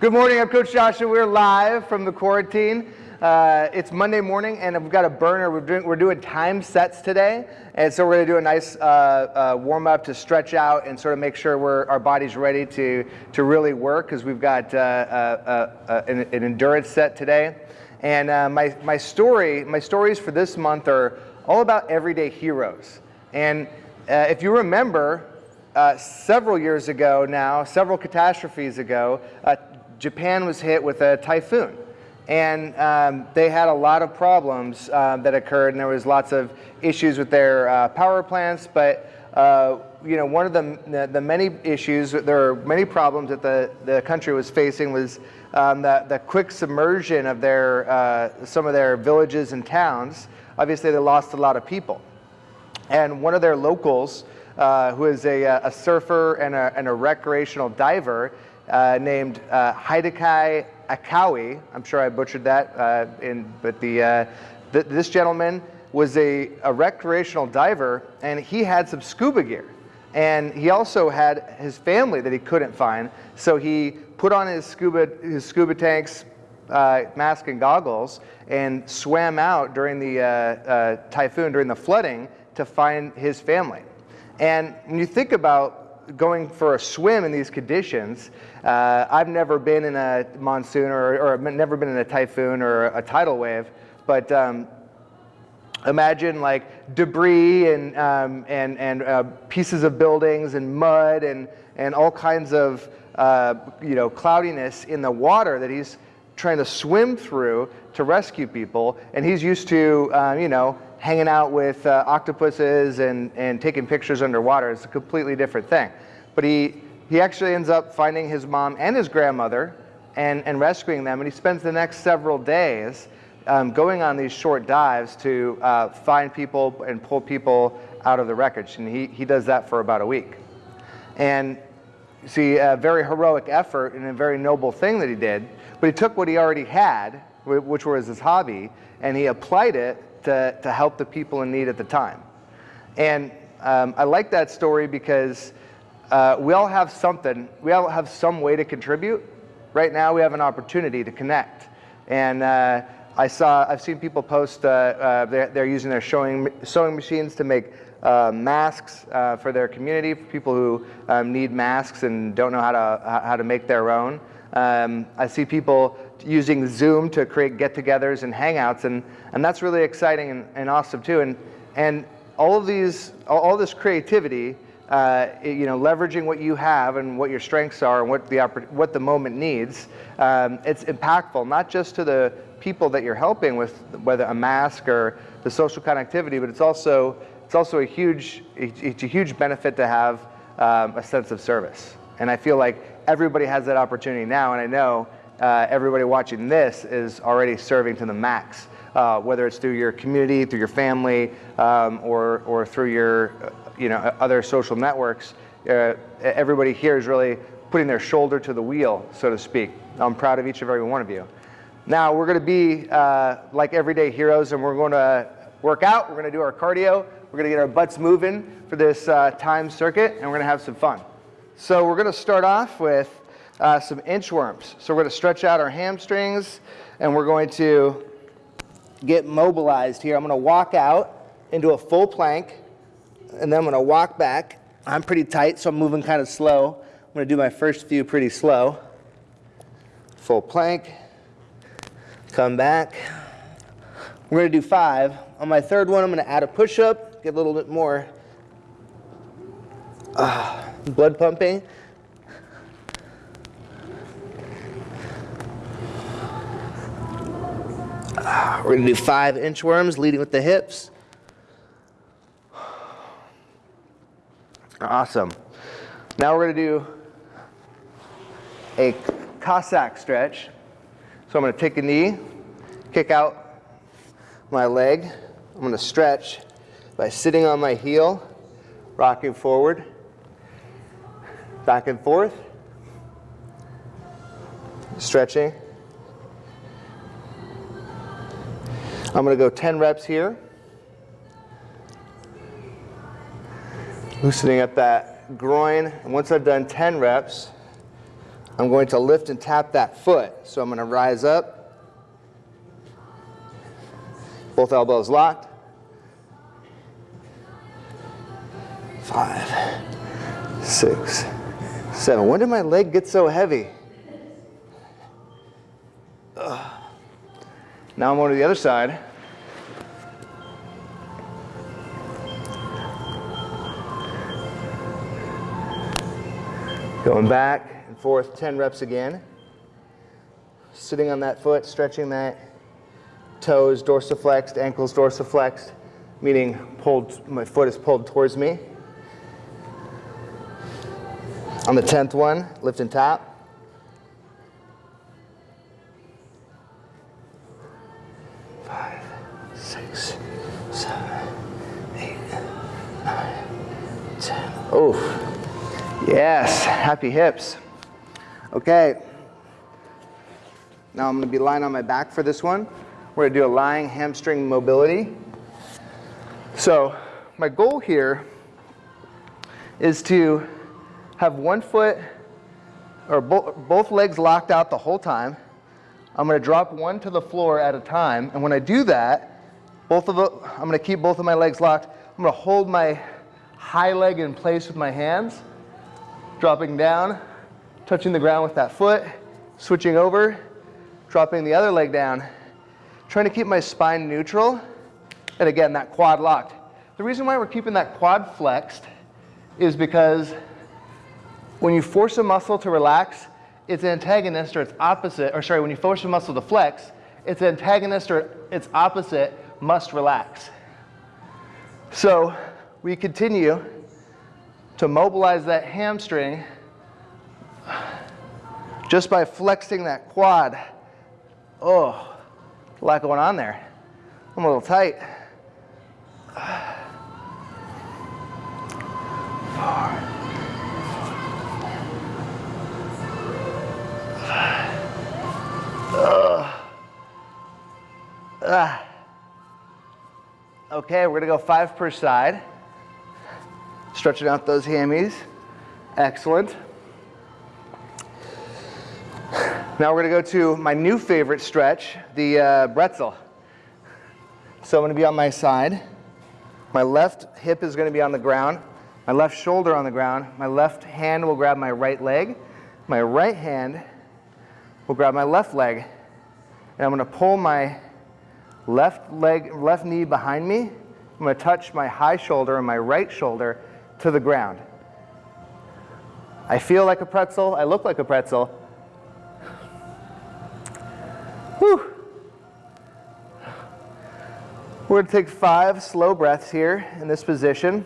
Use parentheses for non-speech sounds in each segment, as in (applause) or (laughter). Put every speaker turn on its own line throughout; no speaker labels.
Good morning, I'm Coach Joshua. We're live from the quarantine. Uh, it's Monday morning and we've got a burner. We're doing, we're doing time sets today. And so we're gonna do a nice uh, uh, warm up to stretch out and sort of make sure we're, our body's ready to, to really work because we've got uh, uh, uh, an, an, endurance set today. And my, my story, my stories for this month are all about everyday heroes. And if you remember, uh, several years ago now, several catastrophes ago, uh, Japan was hit with a typhoon. And um, they had a lot of problems uh, that occurred, and there was lots of issues with their uh, power plants. But uh, you know, one of the, the, many issues, there are many problems that the, the country was facing was um, the, the quick submersion of their, some of their villages and towns. Obviously, they lost a lot of people. And one of their locals, uh, who is a, uh, a surfer and a, and a, recreational diver uh, named uh, Hideaki Akawi. I'm sure I butchered that, uh, in, but the, th this gentleman was a, a recreational diver and he had some scuba gear. And he also had his family that he couldn't find. So he put on his scuba, his scuba tanks, uh, mask and goggles and swam out during the uh, uh, typhoon, during the flooding, to find his family. And when you think about going for a swim in these conditions, uh, I've never been in a monsoon or, or never been in a typhoon or a tidal wave, but um, imagine like debris and, um, and, and uh, pieces of buildings and mud and, and all kinds of uh, you know, cloudiness in the water that he's trying to swim through to rescue people. And he's used to, uh, you know, hanging out with uh, octopuses and, and taking pictures underwater. It's a completely different thing. But he, he actually ends up finding his mom and his grandmother and, and rescuing them. And he spends the next several days um, going on these short dives to uh, find people and pull people out of the wreckage. And he, he does that for about a week. And see, a very heroic effort and a very noble thing that he did. But he took what he already had, which was his hobby, and he applied it to, to help the people in need at the time. And um, I like that story because uh, we all have something, we all have some way to contribute. Right now we have an opportunity to connect. And uh, I saw, I've seen people post, uh, uh they're, they're, using their sewing, sewing machines to make uh, masks uh, for their community, for people who um, need masks and don't know how to, how to make their own. Um, I see people using Zoom to create get-togethers and hangouts, and, and that's really exciting and, and awesome too. And, and all of these, all, this creativity, uh, you know, leveraging what you have and what your strengths are and what the, what the moment needs, um, it's impactful, not just to the people that you're helping with, whether a mask or the social connectivity, but it's also, it's also a huge, it's a huge benefit to have um, a sense of service. And I feel like everybody has that opportunity now, and I know uh, everybody watching this is already serving to the max, uh, whether it's through your community, through your family, um, or, or through your you know, other social networks. Uh, everybody here is really putting their shoulder to the wheel, so to speak. I'm proud of each and every one of you. Now, we're going to be uh, like everyday heroes, and we're going to work out. We're going to do our cardio. We're going to get our butts moving for this uh, time circuit, and we're going to have some fun. So we're going to start off with uh, some inchworms. So we're going to stretch out our hamstrings and we're going to get mobilized here. I'm going to walk out into a full plank and then I'm going to walk back. I'm pretty tight, so I'm moving kind of slow. I'm going to do my first few pretty slow. Full plank. Come back. We're going to do five. On my third one, I'm going to add a push-up, get a little bit more uh, blood pumping. We're going to do five inchworms, leading with the hips. Awesome. Now we're going to do a Cossack stretch. So I'm going to take a knee, kick out my leg. I'm going to stretch by sitting on my heel, rocking forward, back and forth, stretching. I'm going to go 10 reps here. Loosening up that groin. And once I've done 10 reps, I'm going to lift and tap that foot. So I'm going to rise up, both elbows locked. Five, six, seven. When did my leg get so heavy? Ugh. Now I'm going to the other side. Going back and forth 10 reps again. Sitting on that foot, stretching that toes dorsiflexed, ankles dorsiflexed, meaning pulled, my foot is pulled towards me. On the 10th one, lift and yes, happy hips. Okay. Now I'm going to be lying on my back for this one. We're going to do a lying hamstring mobility. So my goal here is to have one foot or bo both legs locked out the whole time. I'm going to drop one to the floor at a time. And when I do that, both of the, I'm going to keep both of my legs locked. I'm going to hold my high leg in place with my hands, dropping down, touching the ground with that foot, switching over, dropping the other leg down, trying to keep my spine neutral, and again, that quad locked. The reason why we're keeping that quad flexed is because when you force a muscle to relax, its antagonist or its opposite, or sorry, when you force a muscle to flex, its antagonist or its opposite must relax. So we continue to mobilize that hamstring just by flexing that quad. Oh, a lot going on there. I'm a little tight. Ah. Okay, we're gonna go five per side. Stretching out those hammies. Excellent. Now we're gonna go to my new favorite stretch, the uh, pretzel. So I'm gonna be on my side. My left hip is gonna be on the ground. My left shoulder on the ground. My left hand will grab my right leg. My right hand will grab my left leg. And I'm gonna pull my left leg, left knee behind me. I'm gonna touch my high shoulder and my right shoulder to the ground. I feel like a pretzel, I look like a pretzel. Whew. We're gonna take five slow breaths here in this position.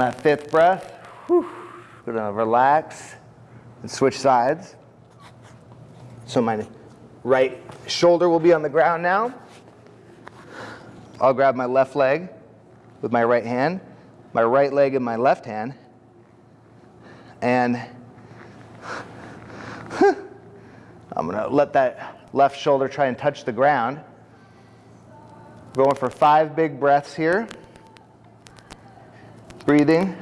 That fifth breath, whew, gonna relax and switch sides. So my right shoulder will be on the ground now. I'll grab my left leg with my right hand, my right leg in my left hand, and (sighs) I'm gonna let that left shoulder try and touch the ground. Going for five big breaths here breathing.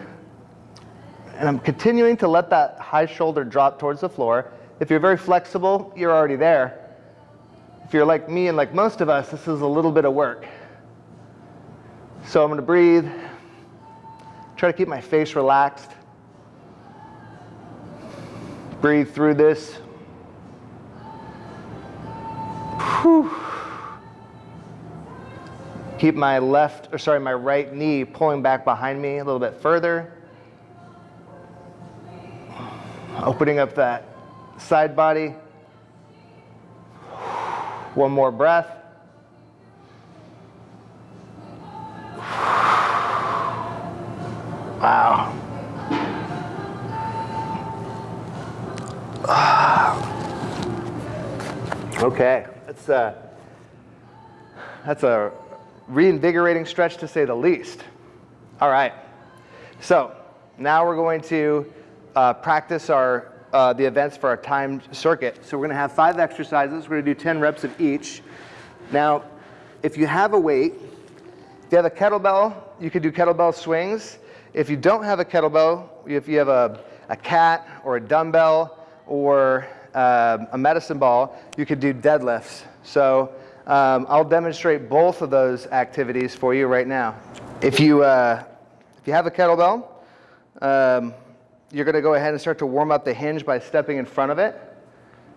And I'm continuing to let that high shoulder drop towards the floor. If you're very flexible, you're already there. If you're like me and like most of us, this is a little bit of work. So I'm going to breathe, try to keep my face relaxed. Breathe through this. Whew. Keep my left, or sorry, my right knee pulling back behind me a little bit further. Opening up that side body. One more breath. Wow. Okay, that's a, that's a reinvigorating stretch to say the least. All right, so now we're going to uh, practice our, uh, the events for our timed circuit. So we're gonna have five exercises. We're gonna do 10 reps of each. Now, if you have a weight, if you have a kettlebell, you could do kettlebell swings. If you don't have a kettlebell, if you have a, a cat or a dumbbell or uh, a medicine ball, you could do deadlifts. So um, I'll demonstrate both of those activities for you right now. If you, uh, if you have a kettlebell, um, you're going to go ahead and start to warm up the hinge by stepping in front of it.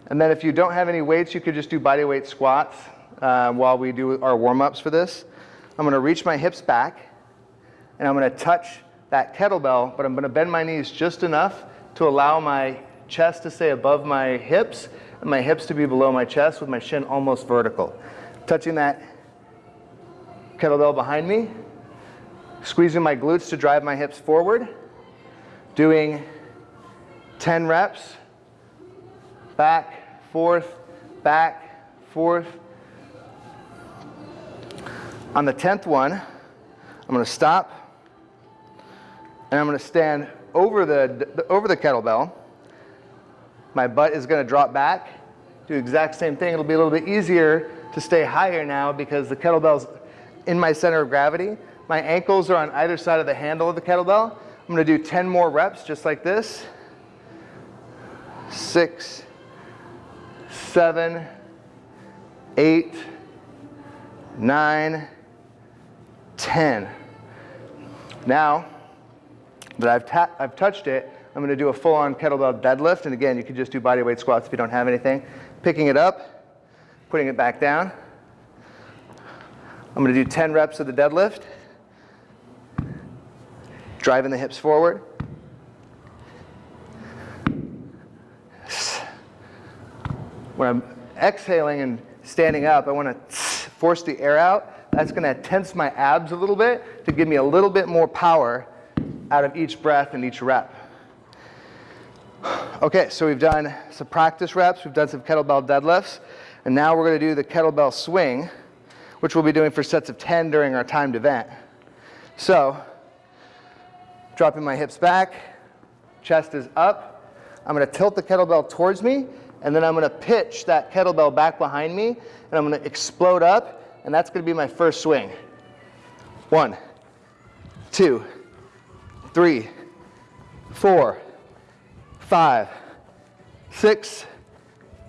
And then if you don't have any weights, you could just do body weight squats uh, while we do our warm-ups for this. I'm going to reach my hips back, and I'm going to touch that kettlebell, but I'm going to bend my knees just enough to allow my chest to stay above my hips and my hips to be below my chest with my shin almost vertical. Touching that kettlebell behind me, squeezing my glutes to drive my hips forward, doing 10 reps, back, forth, back, forth. On the 10th one, I'm gonna stop and I'm gonna stand over the, over the kettlebell. My butt is gonna drop back, do exact same thing. It'll be a little bit easier to stay higher now because the kettlebell's in my center of gravity. My ankles are on either side of the handle of the kettlebell. I'm gonna do 10 more reps just like this. Six, seven, eight, nine, 10. Now that I've, I've touched it, I'm gonna do a full-on kettlebell deadlift. And again, you can just do bodyweight squats if you don't have anything. Picking it up, putting it back down. I'm gonna do 10 reps of the deadlift driving the hips forward. When I'm exhaling and standing up, I want to force the air out. That's going to tense my abs a little bit to give me a little bit more power out of each breath and each rep. Okay, so we've done some practice reps, we've done some kettlebell deadlifts, and now we're going to do the kettlebell swing, which we'll be doing for sets of 10 during our timed event. So dropping my hips back, chest is up. I'm gonna tilt the kettlebell towards me, and then I'm gonna pitch that kettlebell back behind me, and I'm gonna explode up, and that's gonna be my first swing. One, two, three, four, five, six,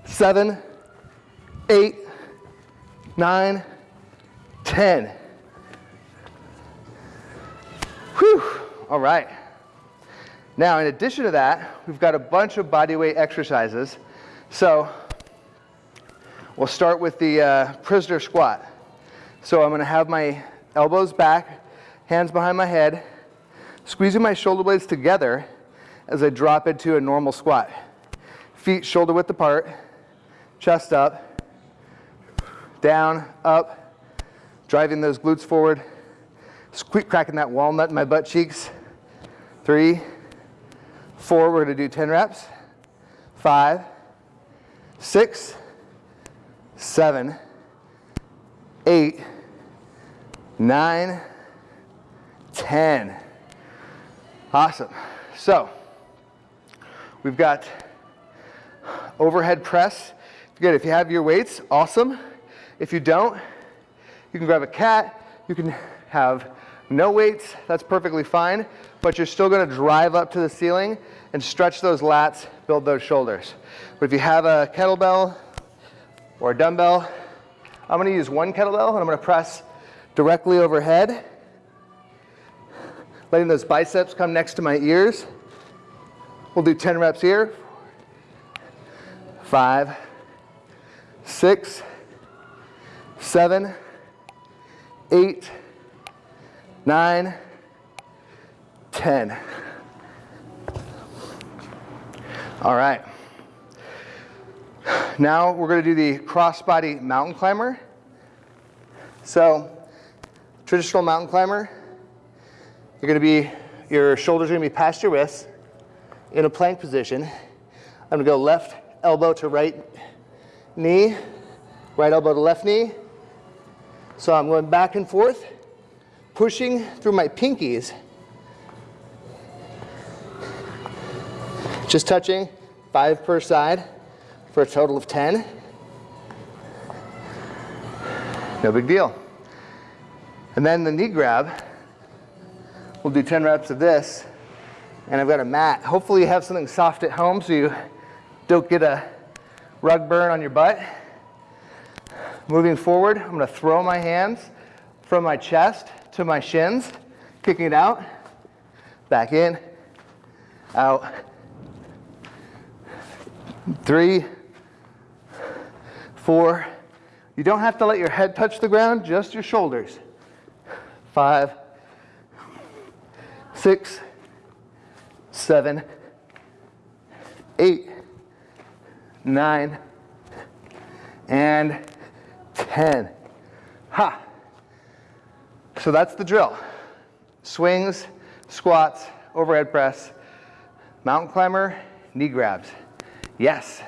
seven, eight, nine, ten. Whew. All right. Now, in addition to that, we've got a bunch of body weight exercises. So we'll start with the uh, prisoner squat. So I'm going to have my elbows back, hands behind my head, squeezing my shoulder blades together as I drop into a normal squat. Feet shoulder width apart, chest up, down, up, driving those glutes forward, squeak cracking that walnut in my butt cheeks. Three, four, we're gonna do 10 reps. Five, six, seven, eight, nine, 10. Awesome. So, we've got overhead press. Good, if you have your weights, awesome. If you don't, you can grab a cat, you can have no weights, that's perfectly fine, but you're still gonna drive up to the ceiling and stretch those lats, build those shoulders. But if you have a kettlebell or a dumbbell, I'm gonna use one kettlebell and I'm gonna press directly overhead, letting those biceps come next to my ears. We'll do 10 reps here. Five, six, seven, eight, nine, 10. All right. Now we're going to do the crossbody mountain climber. So, traditional mountain climber, you're going to be, your shoulders are going to be past your wrists in a plank position. I'm going to go left elbow to right knee, Right elbow to left knee. So I'm going back and forth, pushing through my pinkies. Just touching five per side for a total of 10. No big deal. And then the knee grab, we'll do 10 reps of this. And I've got a mat. Hopefully you have something soft at home so you don't get a rug burn on your butt. Moving forward, I'm gonna throw my hands from my chest to my shins, kicking it out, back in, out, three, four. You don't have to let your head touch the ground, just your shoulders. Five, six, seven, eight, nine, and 10. Ha. So that's the drill. Swings, squats, overhead press, mountain climber, knee grabs. Yes.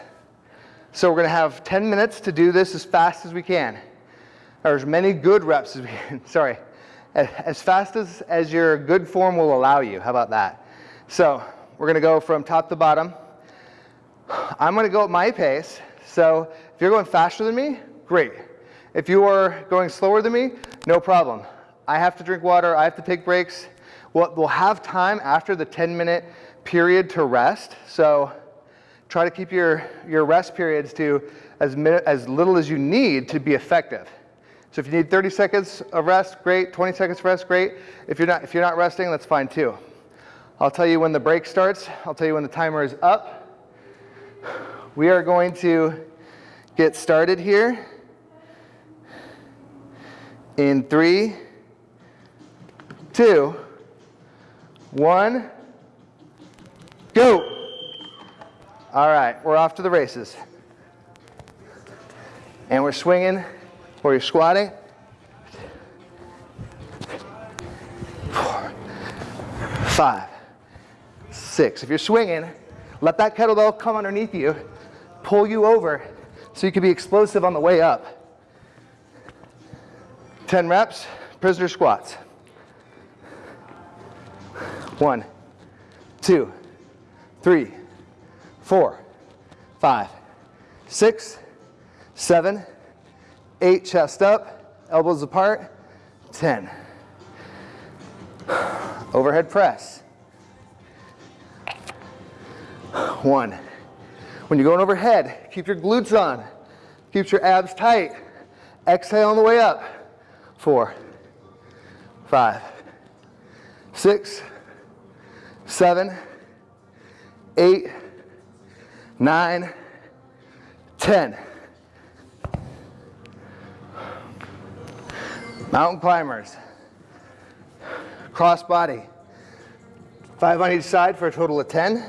So we're going to have 10 minutes to do this as fast as we can. Or as many good reps as we can. (laughs) Sorry. As fast as, as your good form will allow you. How about that? So we're going to go from top to bottom. I'm going to go at my pace. So if you're going faster than me, great. If you are going slower than me, no problem. I have to drink water. I have to take breaks. We'll, we'll have time after the 10 minute period to rest. So try to keep your, your rest periods to as, as little as you need to be effective. So if you need 30 seconds of rest, great. 20 seconds of rest, great. If you're not, if you're not resting, that's fine too. I'll tell you when the break starts. I'll tell you when the timer is up. We are going to get started here in three, two, one, go. All right, we're off to the races. And we're swinging or you're squatting. Four, five, six. If you're swinging, let that kettlebell come underneath you, pull you over so you can be explosive on the way up. 10 reps, prisoner squats. One, two, three, four, five, six, seven, eight, chest up, elbows apart, 10. Overhead press. One. When you're going overhead, keep your glutes on. Keep your abs tight. Exhale on the way up. Four, five, six, seven, eight, nine, ten. Mountain climbers. Cross body. Five on each side for a total of 10.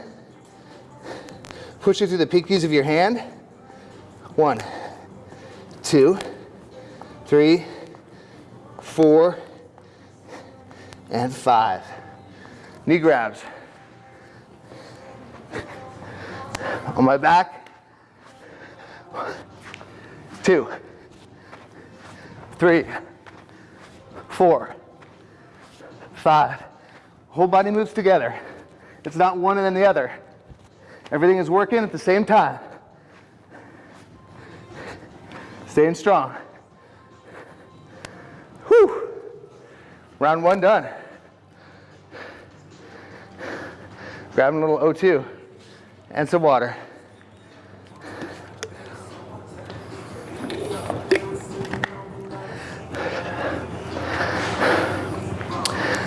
Push it through the pinkies of your hand. One, two, three, four, and five. Knee grabs. On my back. Two, three, four, five. Whole body moves together. It's not one and then the other. Everything is working at the same time. Staying strong. Round one done. Grabbing a little O2 and some water.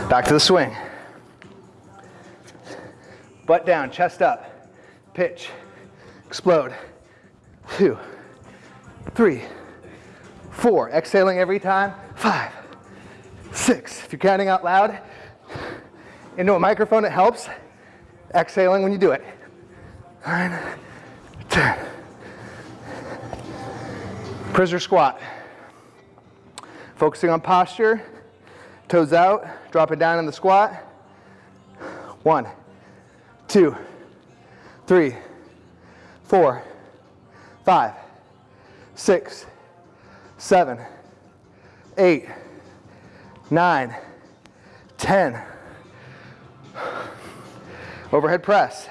Back to the swing. Butt down, chest up pitch, explode. Two, three, four. Exhaling every time. Five, six. If you're counting out loud, into a microphone, it helps. Exhaling when you do it. Nine, ten. Prisoner squat. Focusing on posture, toes out, drop it down in the squat. One, two, three, four, five, six, seven, eight, nine, 10. Overhead press.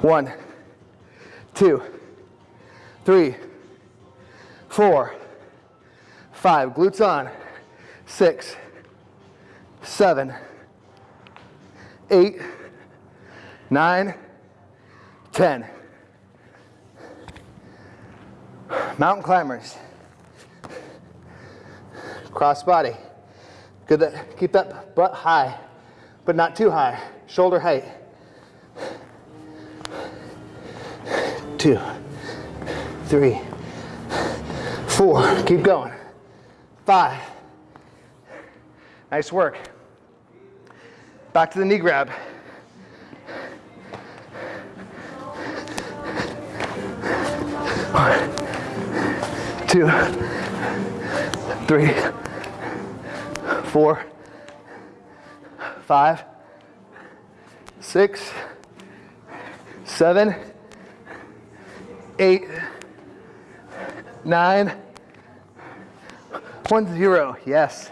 One, two, three, four, five. Glutes on. Six, seven, eight, nine, ten. Mountain climbers. Cross body. Good that, keep that butt high, but not too high. Shoulder height. Two, three, four. Keep going. Five. Nice work. Back to the knee grab. One, two, three, four, five, six, seven, eight, nine, one, zero. Yes.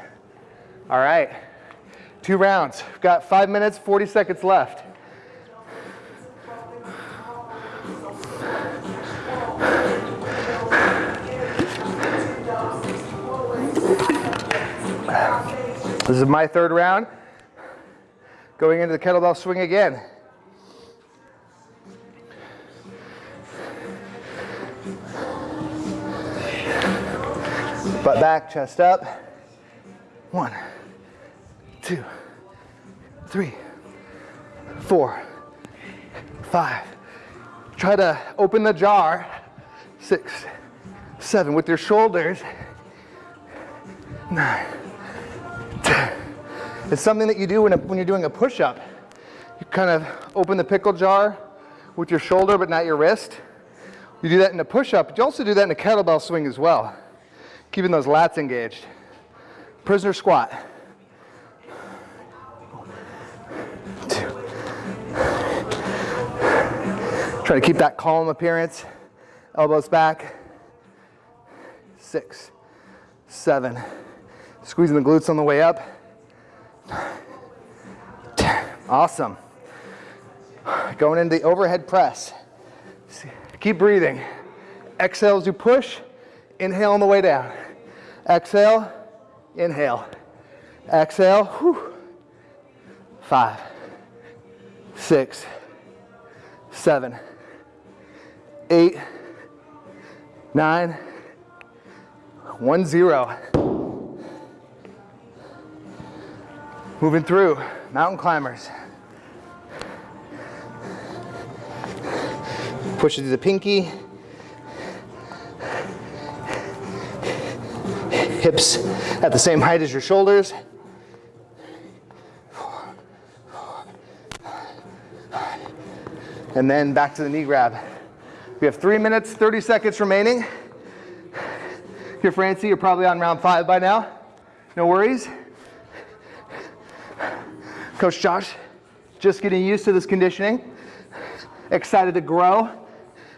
All right. Two rounds. We've got five minutes, 40 seconds left. This is my third round. Going into the kettlebell swing again. Butt back, chest up. One, two, three, four, five. Try to open the jar. Six, seven, with your shoulders. Nine. It's something that you do when, a, when you're doing a push-up. You kind of open the pickle jar with your shoulder but not your wrist. You do that in a push-up, but you also do that in a kettlebell swing as well keeping those lats engaged. Prisoner squat. Two. Try to keep that calm appearance. Elbows back. Six, seven. Squeezing the glutes on the way up. (sighs) Awesome. Going into the overhead press. Keep breathing. Exhale as you push. Inhale on the way down. Exhale, inhale. Exhale, whew. Five, six, seven, eight, nine, one, zero. Moving through, mountain climbers. Push it to the pinky, hips at the same height as your shoulders. And then back to the knee grab. We have three minutes, 30 seconds remaining. If you're Francie, you're probably on round five by now. No worries. Coach Josh, just getting used to this conditioning. Excited to grow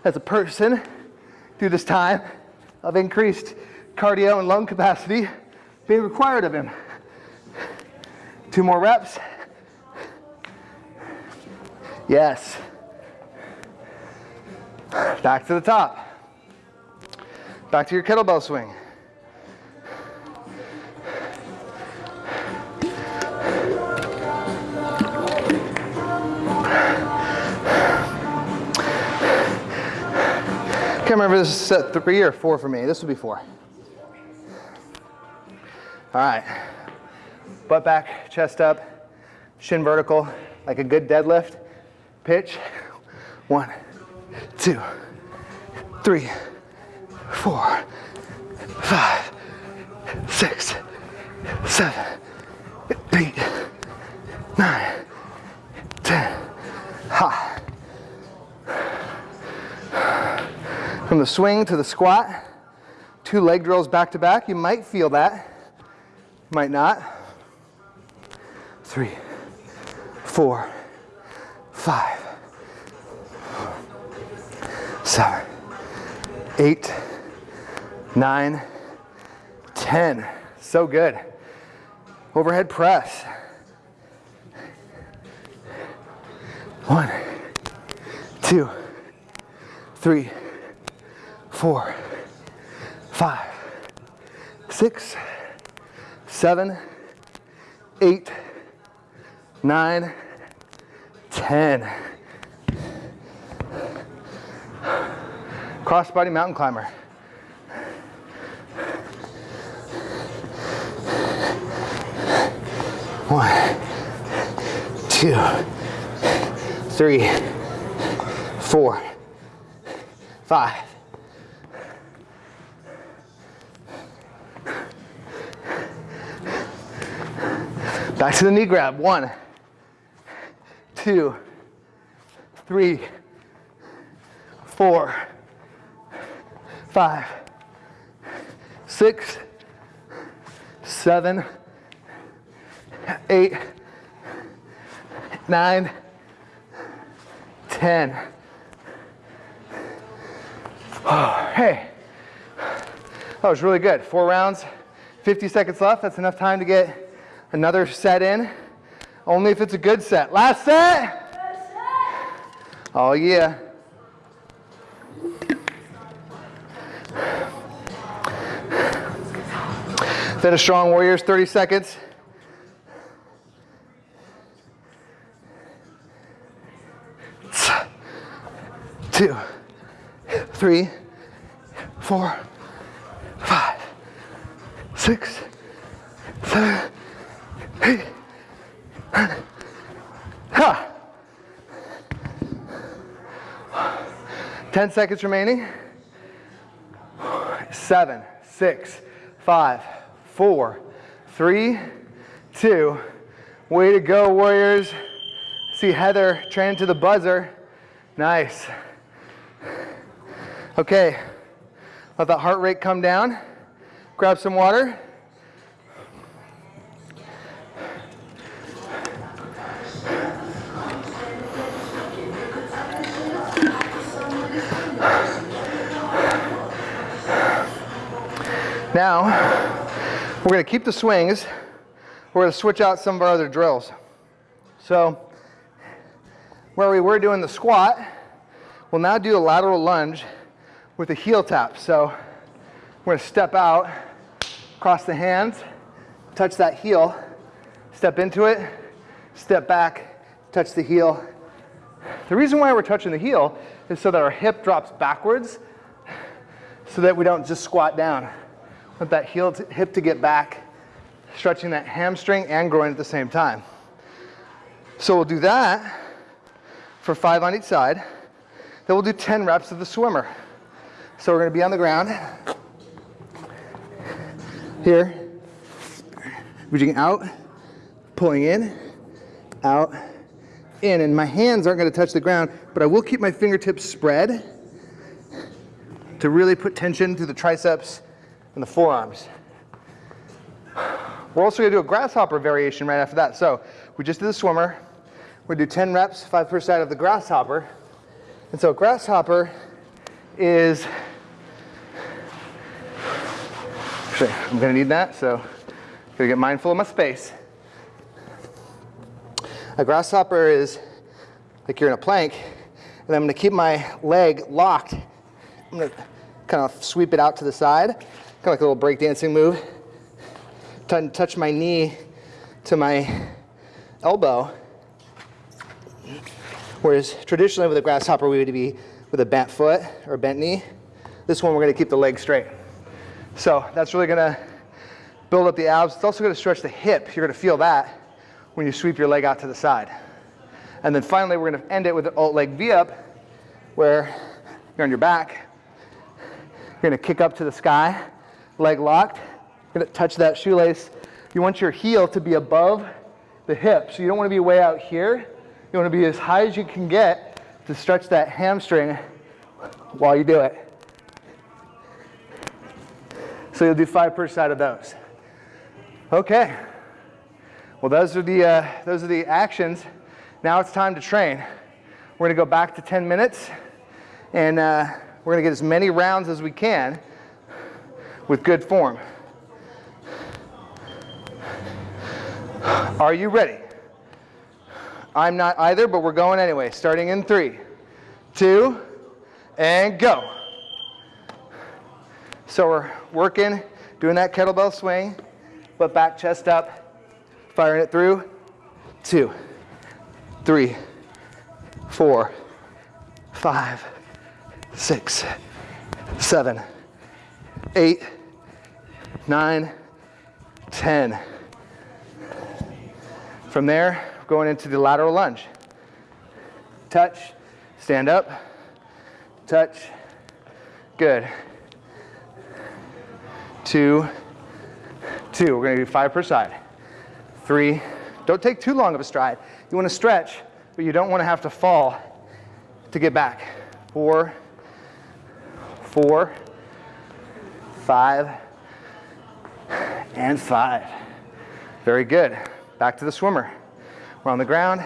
as a person through this time of increased cardio and lung capacity being required of him. Two more reps. Yes. Back to the top. Back to your kettlebell swing. Can't remember this is set three or four for me. This would be four. All right, butt back, chest up, shin vertical, like a good deadlift. Pitch, one, two, three, four, five, six, seven, eight, nine, ten. Ha. From the swing to the squat, two leg drills back to back. You might feel that. Might not. Three, four, five, seven, eight, nine, ten. So good. Overhead press. One, two, three, four, five, six, seven, eight, nine, ten. Crossbody mountain climber. One, two, three, four, five. Back to the knee grab. One, two, three, four, five, six, seven, eight, nine, ten. Oh, (sighs) hey, that was really good. Four rounds, 50 seconds left. That's enough time to get another set in. Only if it's a good set. Last set. Oh yeah. Finish strong warriors, 30 seconds. Two, three, four, five, six, seven, 10 seconds remaining. Seven, six, five, four, three, two. Way to go, Warriors. See Heather training to the buzzer. Nice. Okay, let that heart rate come down. Grab some water. Now, we're going to keep the swings. We're going to switch out some of our other drills. So, where we were doing the squat, we'll now do a lateral lunge with a heel tap. So, we're going to step out, cross the hands, touch that heel, step into it, step back, touch the heel. The reason why we're touching the heel is so that our hip drops backwards so that we don't just squat down. Want that heel hip to get back, stretching that hamstring and groin at the same time. So we'll do that for five on each side. Then we'll do 10 reps of the swimmer. So we're gonna be on the ground. Here, reaching out, pulling in, out, in. And my hands aren't gonna touch the ground, but I will keep my fingertips spread to really put tension to the triceps and the forearms. We're also gonna do a grasshopper variation right after that. So we just did the swimmer. We're gonna do 10 reps, five per side of the grasshopper. And so grasshopper is, actually, I'm gonna need that, so I'm gonna get mindful of my space. A grasshopper is like you're in a plank, and I'm gonna keep my leg locked. I'm gonna kind of sweep it out to the side of like a little breakdancing move. Touch my knee to my elbow. Whereas traditionally with a grasshopper, we would be with a bent foot or bent knee. This one, we're gonna keep the leg straight. So that's really gonna build up the abs. It's also gonna stretch the hip. You're gonna feel that when you sweep your leg out to the side. And then finally, we're gonna end it with an alt leg V up, where you're on your back. You're gonna kick up to the sky leg locked. Gonna touch that shoelace. You want your heel to be above the hip. So you don't wanna be way out here. You wanna be as high as you can get to stretch that hamstring while you do it. So you'll do five per side of those. Okay. Well, those are the, uh, those are the actions. Now it's time to train. We're gonna go back to 10 minutes and uh, We're gonna get as many rounds as we can with good form. Are you ready? I'm not either, but we're going anyway. Starting in three, two, and go. So we're working, doing that kettlebell swing, but back, chest up, firing it through. Two, three, four, five, six, seven, eight, nine, ten. From there, going into the lateral lunge. Touch, stand up, touch, good. Two, two, we're gonna do five per side. Three, don't take too long of a stride. You wanna stretch, but you don't wanna have to fall to get back. Four, four, five, and five. Very good. Back to the swimmer. We're on the ground.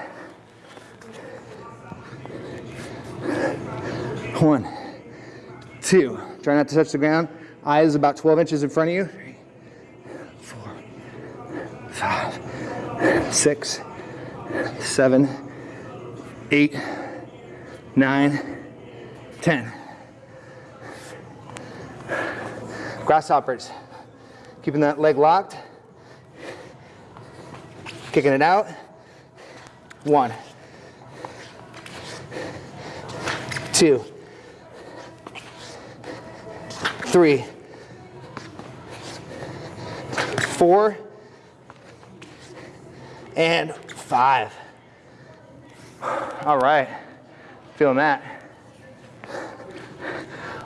One, two. Try not to touch the ground. Eyes about 12 inches in front of you. Three, four, five, six, seven, eight, nine, ten. Grasshoppers. Keeping that leg locked. Kicking it out. One. Two. Three. Four. And five. All right. Feeling that.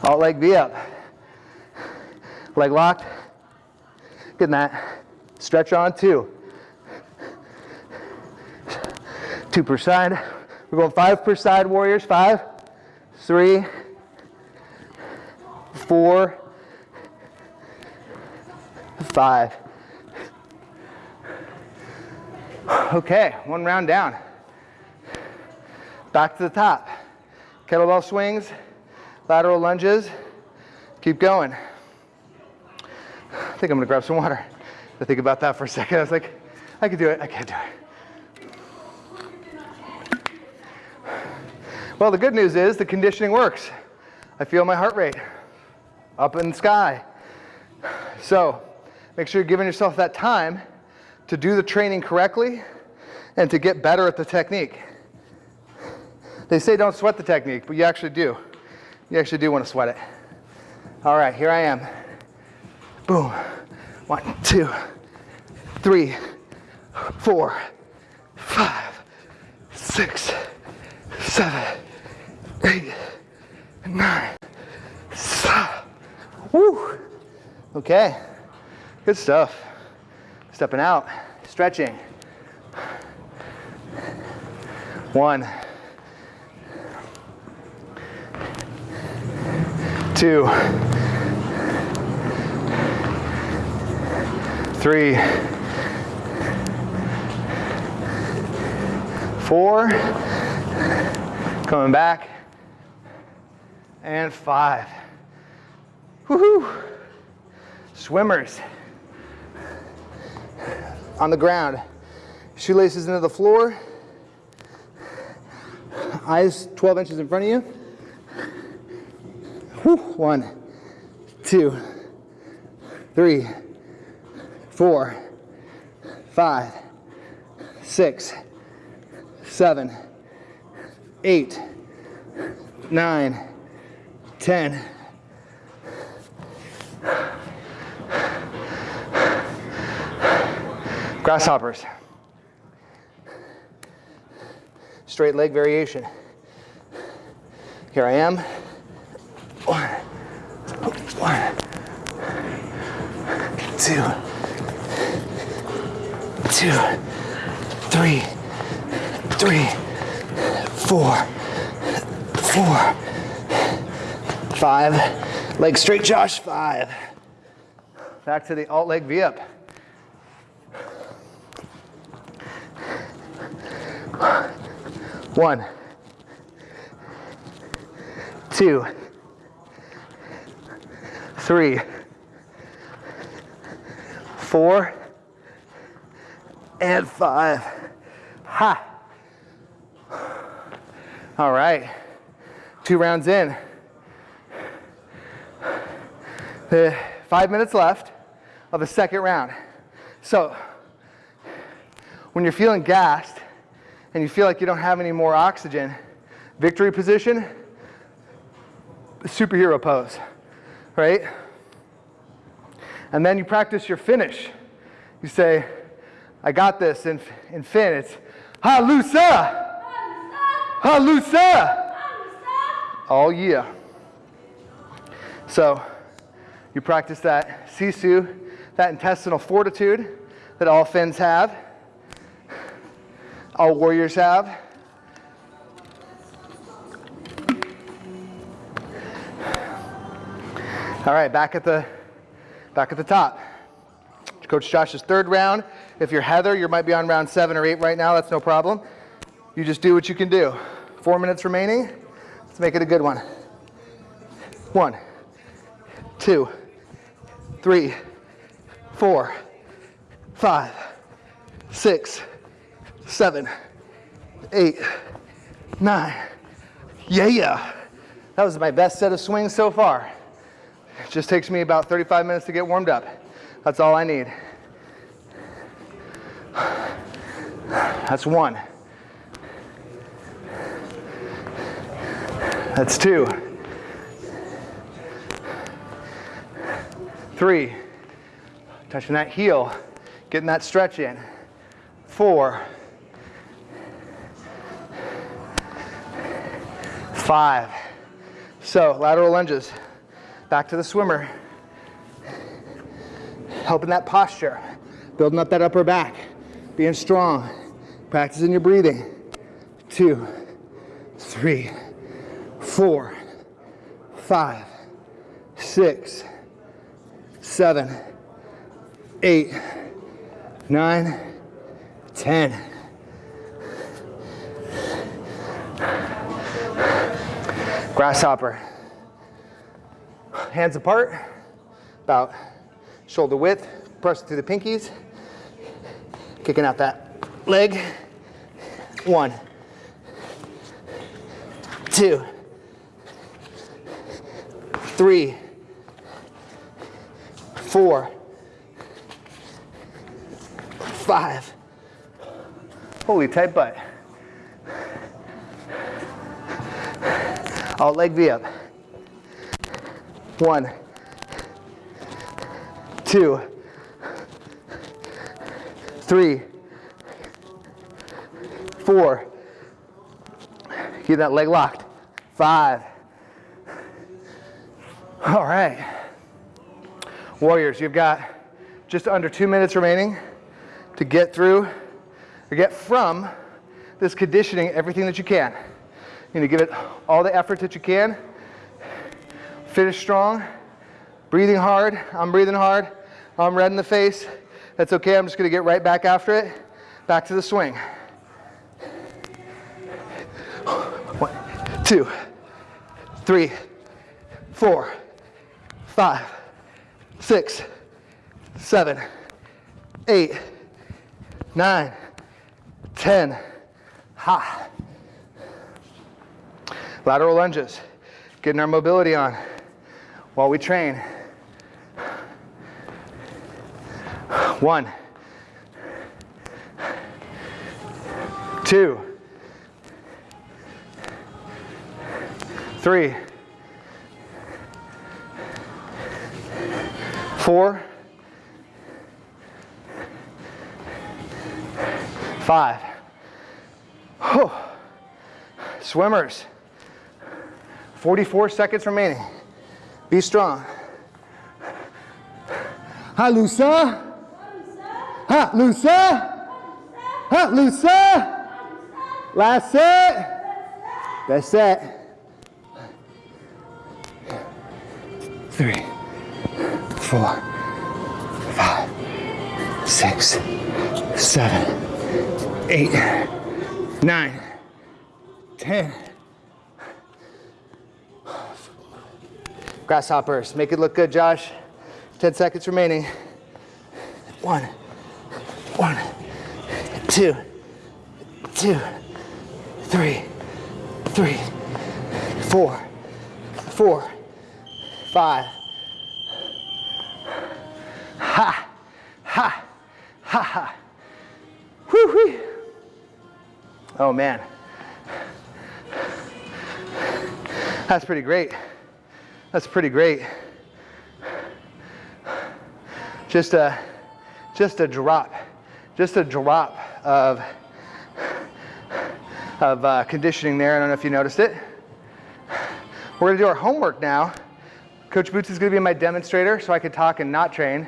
Alt leg V up. Leg locked. Good that. Stretch on two. Two per side. We're going five per side, warriors. Five, three, four, five. Okay, one round down. Back to the top. Kettlebell swings, lateral lunges. Keep going. Think I'm gonna grab some water. I think about that for a second. I was like, I could do it, I can't do it. Well, the good news is the conditioning works. I feel my heart rate up in the sky. So make sure you're giving yourself that time to do the training correctly and to get better at the technique. They say don't sweat the technique, but you actually do. You actually do want to sweat it. All right, here I am. Boom. One, two, three, four, five, six, seven, eight, nine. Stop. Woo. Okay. Good stuff. Stepping out, stretching. One, two, three, four, coming back, and five. Woohoo! Swimmers on the ground. Shoelaces into the floor. Eyes 12 inches in front of you. Whew. One, two, three, four, five, six, seven, eight, nine, ten. Grasshoppers. Straight leg variation. Here I am. One, one, two, two, three, three, four, four, five. Leg straight, Josh, five. Back to the alt leg V up. One, two, three, four, and five. Ha. All right, two rounds in. The five minutes left of the second round. So when you're feeling gassed and you feel like you don't have any more oxygen, victory position, superhero pose, right? And then you practice your finish. You say, I got this in, in Finn. It's Halusa! Halusa! Oh yeah. So you practice that sisu, that intestinal fortitude that all Finns have, all warriors have. All right, back at the back at the top. Coach Josh's third round. If you're Heather, you might be on round seven or eight right now. That's no problem. You just do what you can do. Four minutes remaining. Let's make it a good one. One, two, three, four, five, six, seven, eight, nine. Yeah, yeah. That was my best set of swings so far. It just takes me about 35 minutes to get warmed up. That's all I need. That's one. That's two. Three. Touching that heel, getting that stretch in. Four. Five. So lateral lunges. Back to the swimmer. Helping that posture. Building up that upper back. Being strong. Practicing your breathing. Two, three, four, five, six, seven, eight, nine, ten. Grasshopper hands apart, about shoulder width, press through the pinkies, kicking out that leg. One, two, three, four, five. Holy tight butt. Alt leg V up. One, two, three, four. Keep that leg locked. Five. All right. Warriors, you've got just under two minutes remaining to get through or get from this conditioning everything that you can. You need to give it all the effort that you can. Finish strong, breathing hard. I'm breathing hard. I'm red in the face. That's okay. I'm just going to get right back after it. Back to the swing. One, two, three, four, five, six, seven, eight, nine, ten. Ha. Lateral lunges. Getting our mobility on while we train. One, two, three, four, five. Oh. Swimmers, 44 seconds remaining. Be strong. Ha, Lusa. Ha, Lusa. Ha, Lusa. Last set. Best set. Three, four, five, six, seven, eight, nine, ten. Grasshoppers. Make it look good, Josh. 10 seconds remaining. One, one, two, two, three, three, four, four, five. Ha, ha, ha, ha. Whew, whew. Oh man. That's pretty great. That's pretty great. Just a, just a drop, just a drop of, of uh, conditioning there. I don't know if you noticed it. We're gonna do our homework now. Coach Boots is gonna be my demonstrator so I can talk and not train.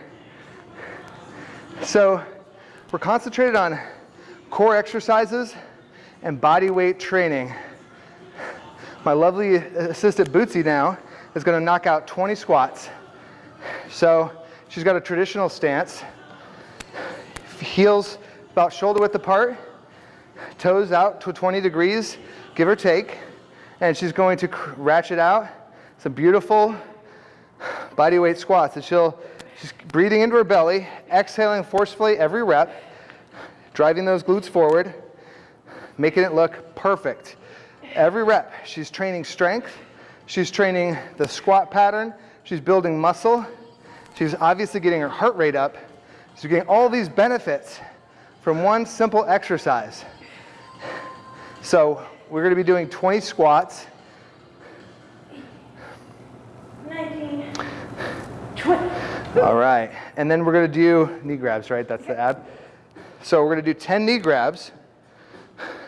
So we're concentrated on core exercises and body weight training. My lovely assistant Bootsy now is gonna knock out 20 squats. So she's got a traditional stance, heels about shoulder width apart, toes out to 20 degrees, give or take, and she's going to ratchet out some beautiful body weight squats. And she'll, she's breathing into her belly, exhaling forcefully every rep, driving those glutes forward, making it look perfect. Every rep, she's training strength, she's training the squat pattern, she's building muscle, she's obviously getting her heart rate up, she's getting all these benefits from one simple exercise. So we're gonna be doing 20 squats.
19, 20.
All right, and then we're gonna do knee grabs, right? That's the ab. So we're gonna do 10 knee grabs.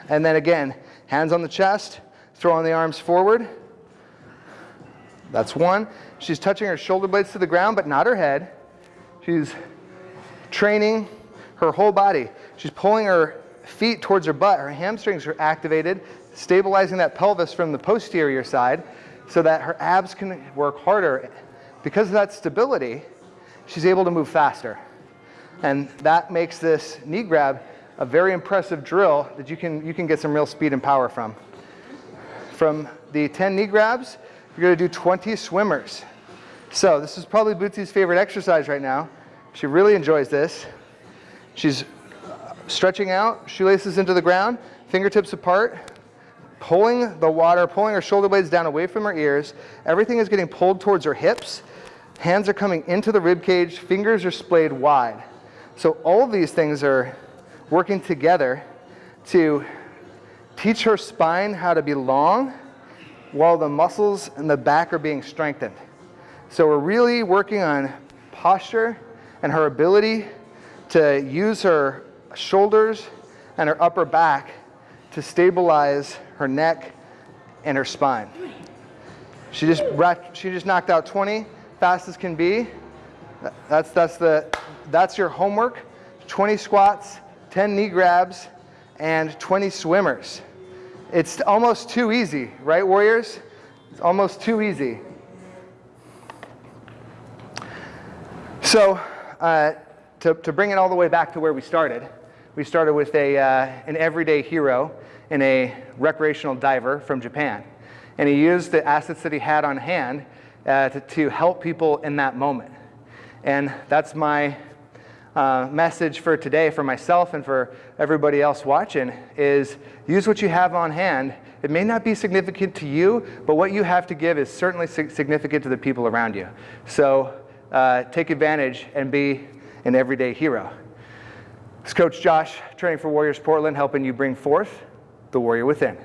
And then again, Hands on the chest, throwing the arms forward. That's one. She's touching her shoulder blades to the ground, but not her head. She's training her whole body. She's pulling her feet towards her butt. Her hamstrings are activated, stabilizing that pelvis from the posterior side so that her abs can work harder. Because of that stability, she's able to move faster. And that makes this knee grab a very impressive drill that you can, you can get some real speed and power from. From the 10 knee grabs, you're gonna do 20 swimmers. So this is probably Bootsy's favorite exercise right now. She really enjoys this. She's stretching out, shoelaces into the ground, fingertips apart, pulling the water, pulling her shoulder blades down away from her ears. Everything is getting pulled towards her hips. Hands are coming into the rib cage, fingers are splayed wide. So all of these things are working together to teach her spine how to be long while the muscles in the back are being strengthened. So we're really working on posture and her ability to use her shoulders and her upper back to stabilize her neck and her spine. She just, she just knocked out 20, fast as can be. That's, that's, the, that's your homework, 20 squats, 10 knee grabs, and 20 swimmers. It's almost too easy, right, warriors? It's almost too easy. So, uh, to, to bring it all the way back to where we started, we started with a, uh, an everyday hero and a recreational diver from Japan. And he used the assets that he had on hand uh, to, to help people in that moment. And that's my uh, message for today for myself and for everybody else watching is use what you have on hand. It may not be significant to you, but what you have to give is certainly significant to the people around you. So uh, take advantage and be an everyday hero. It's Coach Josh, training for Warriors Portland, helping you bring forth the warrior within.